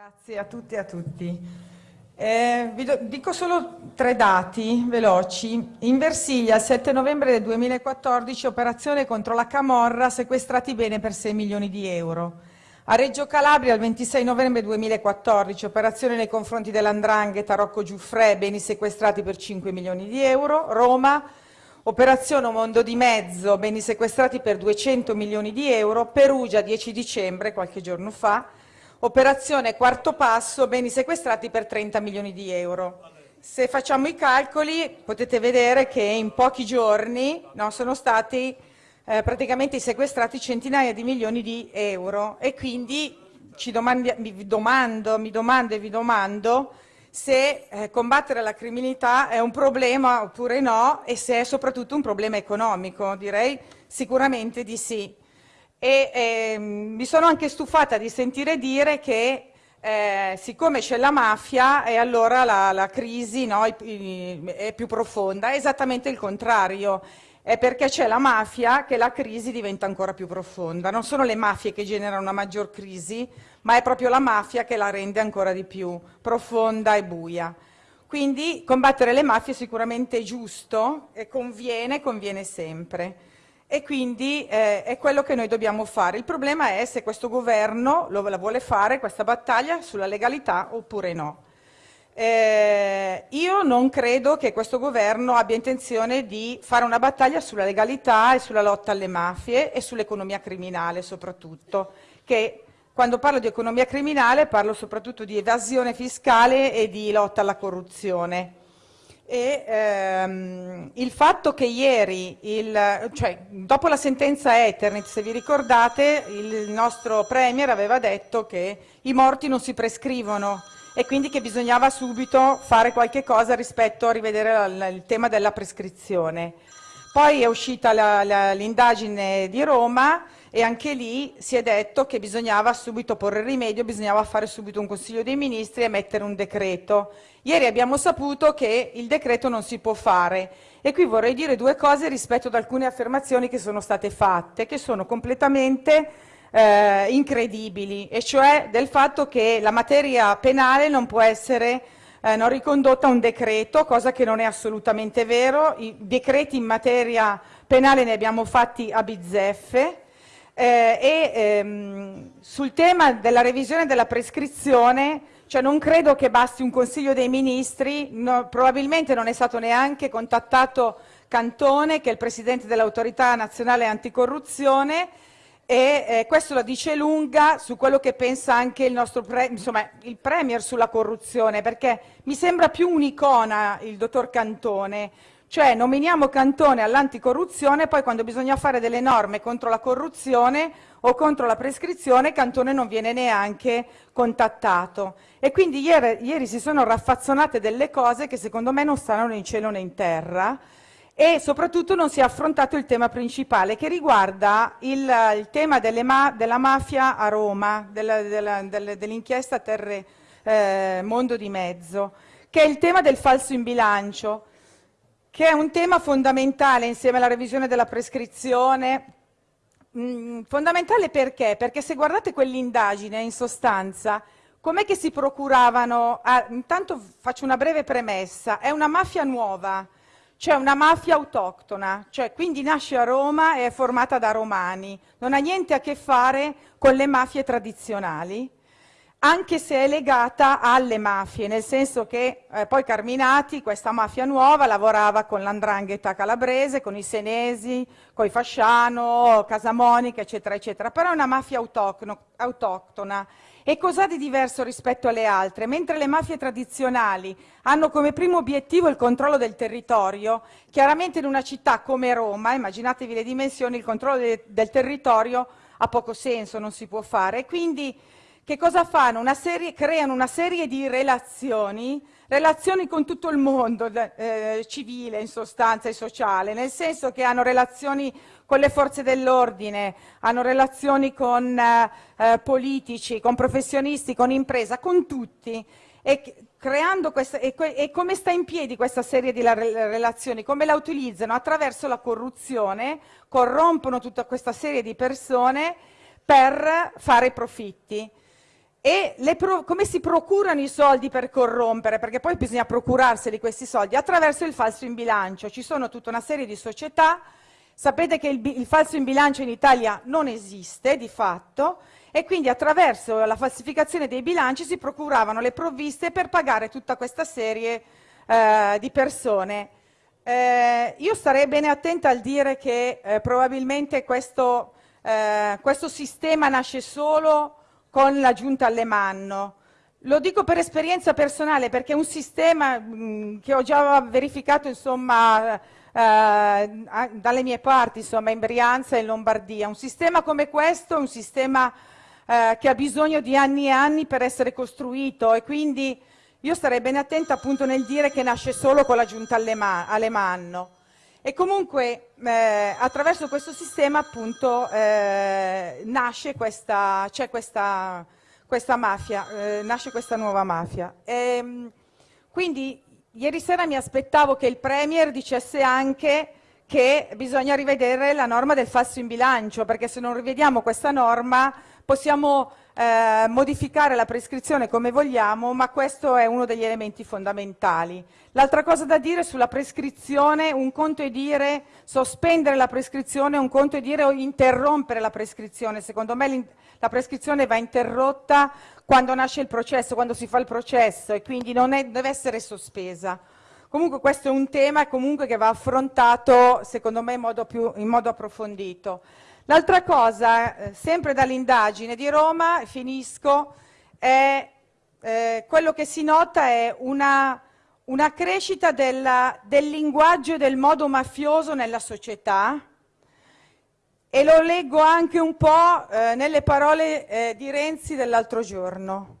Grazie a tutti e a tutti. Eh, vi do, dico solo tre dati veloci. In Versilia, il 7 novembre del 2014, operazione contro la Camorra, sequestrati bene per 6 milioni di euro. A Reggio Calabria, il 26 novembre 2014, operazione nei confronti dell'Andrangheta Rocco Giuffre, beni sequestrati per 5 milioni di euro. Roma, operazione Mondo di Mezzo, beni sequestrati per 200 milioni di euro. Perugia, 10 dicembre, qualche giorno fa, Operazione quarto passo, beni sequestrati per 30 milioni di euro. Se facciamo i calcoli potete vedere che in pochi giorni no, sono stati eh, praticamente sequestrati centinaia di milioni di euro e quindi domandi, mi, domando, mi domando e vi domando se eh, combattere la criminalità è un problema oppure no e se è soprattutto un problema economico. Direi sicuramente di sì e eh, mi sono anche stufata di sentire dire che eh, siccome c'è la mafia e allora la, la crisi no, è, è, più profonda, è esattamente il contrario, è perché c'è la mafia che la crisi diventa ancora più profonda, non sono le mafie che generano una maggior crisi, ma è proprio la mafia che la rende ancora di più profonda e buia. Quindi combattere le mafie è sicuramente giusto e conviene, conviene sempre e quindi eh, è quello che noi dobbiamo fare. Il problema è se questo governo lo, la vuole fare, questa battaglia sulla legalità oppure no. Eh, io non credo che questo governo abbia intenzione di fare una battaglia sulla legalità e sulla lotta alle mafie e sull'economia criminale soprattutto, che quando parlo di economia criminale parlo soprattutto di evasione fiscale e di lotta alla corruzione e ehm, il fatto che ieri, il, cioè, dopo la sentenza Eternit, se vi ricordate, il nostro Premier aveva detto che i morti non si prescrivono e quindi che bisognava subito fare qualche cosa rispetto a rivedere la, la, il tema della prescrizione. Poi è uscita l'indagine di Roma e anche lì si è detto che bisognava subito porre rimedio, bisognava fare subito un Consiglio dei Ministri e mettere un decreto. Ieri abbiamo saputo che il decreto non si può fare e qui vorrei dire due cose rispetto ad alcune affermazioni che sono state fatte, che sono completamente eh, incredibili, e cioè del fatto che la materia penale non può essere eh, non ricondotta a un decreto, cosa che non è assolutamente vero. I decreti in materia penale ne abbiamo fatti a bizzeffe, eh, e ehm, sul tema della revisione della prescrizione, cioè non credo che basti un Consiglio dei Ministri, no, probabilmente non è stato neanche contattato Cantone, che è il Presidente dell'Autorità Nazionale Anticorruzione, e eh, questo la dice lunga su quello che pensa anche il nostro pre insomma, il Premier sulla corruzione, perché mi sembra più un'icona il dottor Cantone, cioè nominiamo Cantone all'anticorruzione, poi quando bisogna fare delle norme contro la corruzione o contro la prescrizione, Cantone non viene neanche contattato. E quindi ieri, ieri si sono raffazzonate delle cose che secondo me non stanno né in cielo né in terra, e soprattutto non si è affrontato il tema principale che riguarda il, il tema ma della mafia a Roma, dell'inchiesta Terre eh, Mondo di Mezzo, che è il tema del falso in bilancio che è un tema fondamentale insieme alla revisione della prescrizione. Mm, fondamentale perché? Perché se guardate quell'indagine in sostanza, com'è che si procuravano, ah, intanto faccio una breve premessa, è una mafia nuova, cioè una mafia autoctona, cioè quindi nasce a Roma e è formata da romani, non ha niente a che fare con le mafie tradizionali, anche se è legata alle mafie, nel senso che eh, poi Carminati, questa mafia nuova, lavorava con l'andrangheta calabrese, con i senesi, con i Fasciano, Casamonica, eccetera, eccetera, però è una mafia autoctona. E cos'ha di diverso rispetto alle altre? Mentre le mafie tradizionali hanno come primo obiettivo il controllo del territorio, chiaramente in una città come Roma, immaginatevi le dimensioni, il controllo de del territorio ha poco senso, non si può fare. Quindi che cosa fanno? Una serie, creano una serie di relazioni, relazioni con tutto il mondo eh, civile in sostanza e sociale, nel senso che hanno relazioni con le forze dell'ordine, hanno relazioni con eh, eh politici, con professionisti, con impresa, con tutti. E, questa, e, e, come sta in piedi questa serie di relazioni? Come la utilizzano? Attraverso la corruzione, corrompono tutta questa serie di persone per fare profitti. E come si procurano i soldi per corrompere, perché poi bisogna procurarseli questi soldi, attraverso il falso in bilancio. Ci sono tutta una serie di società, sapete che il, il falso in bilancio in Italia non esiste di fatto, e quindi attraverso la falsificazione dei bilanci si procuravano le provviste per pagare tutta questa serie eh, di persone. Eh, io starei bene attenta al dire che eh, probabilmente questo, eh, questo sistema nasce solo con la giunta Alemanno. Lo dico per esperienza personale perché è un sistema mh, che ho già verificato insomma, eh, dalle mie parti, insomma, in Brianza e in Lombardia. Un sistema come questo è un sistema eh, che ha bisogno di anni e anni per essere costruito e quindi io starei bene attenta appunto nel dire che nasce solo con la giunta Alemanno. E comunque eh, attraverso questo sistema appunto eh, nasce questa, c'è questa, questa mafia, eh, nasce questa nuova mafia. E, ehm, quindi ieri sera mi aspettavo che il Premier dicesse anche che bisogna rivedere la norma del falso in bilancio, perché se non rivediamo questa norma possiamo eh, modificare la prescrizione come vogliamo, ma questo è uno degli elementi fondamentali. L'altra cosa da dire sulla prescrizione, un conto è dire sospendere la prescrizione, un conto è dire interrompere la prescrizione. Secondo me la prescrizione va interrotta quando nasce il processo, quando si fa il processo e quindi non è, deve essere sospesa. Comunque questo è un tema che va affrontato, secondo me, in modo, più, in modo approfondito. L'altra cosa, eh, sempre dall'indagine di Roma, finisco, è, eh, quello che si nota è una, una crescita della, del linguaggio e del modo mafioso nella società e lo leggo anche un po' eh, nelle parole eh, di Renzi dell'altro giorno.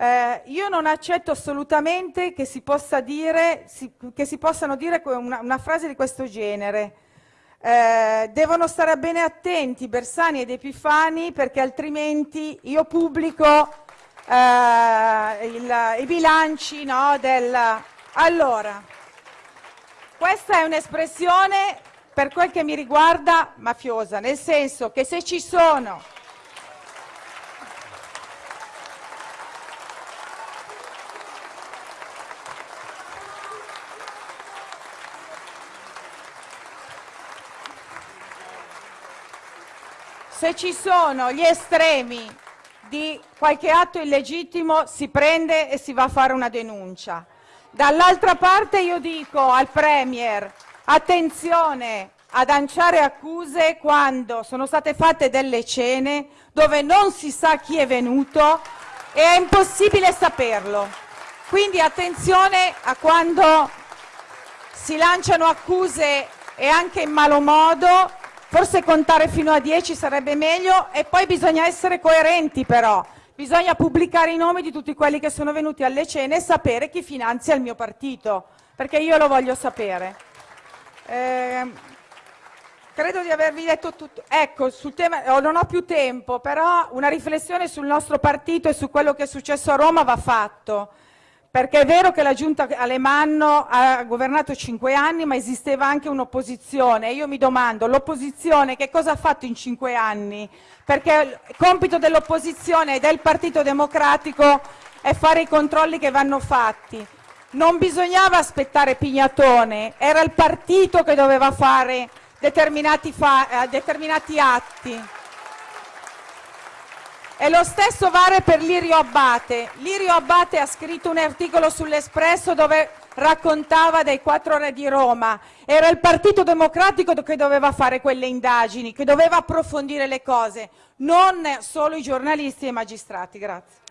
Eh, io non accetto assolutamente che si, possa dire, si, che si possano dire una, una frase di questo genere, eh, devono stare bene attenti Bersani ed Epifani perché altrimenti io pubblico eh, il, i bilanci no, del... Allora, questa è un'espressione per quel che mi riguarda mafiosa, nel senso che se ci sono se ci sono gli estremi di qualche atto illegittimo si prende e si va a fare una denuncia. Dall'altra parte io dico al Premier attenzione ad anciare accuse quando sono state fatte delle cene dove non si sa chi è venuto e è impossibile saperlo. Quindi attenzione a quando si lanciano accuse e anche in malo modo Forse contare fino a 10 sarebbe meglio e poi bisogna essere coerenti però. Bisogna pubblicare i nomi di tutti quelli che sono venuti alle cene e sapere chi finanzia il mio partito, perché io lo voglio sapere. Eh, credo di avervi detto tutto. Ecco, sul tema, oh, non ho più tempo, però una riflessione sul nostro partito e su quello che è successo a Roma va fatto perché è vero che la giunta Alemanno ha governato cinque anni, ma esisteva anche un'opposizione. Io mi domando, l'opposizione che cosa ha fatto in cinque anni? Perché il compito dell'opposizione e del Partito Democratico è fare i controlli che vanno fatti. Non bisognava aspettare Pignatone, era il partito che doveva fare determinati, eh, determinati atti. E lo stesso vale per Lirio Abbate. Lirio Abbate ha scritto un articolo sull'Espresso dove raccontava dei quattro re di Roma. Era il Partito Democratico che doveva fare quelle indagini, che doveva approfondire le cose, non solo i giornalisti e i magistrati. Grazie.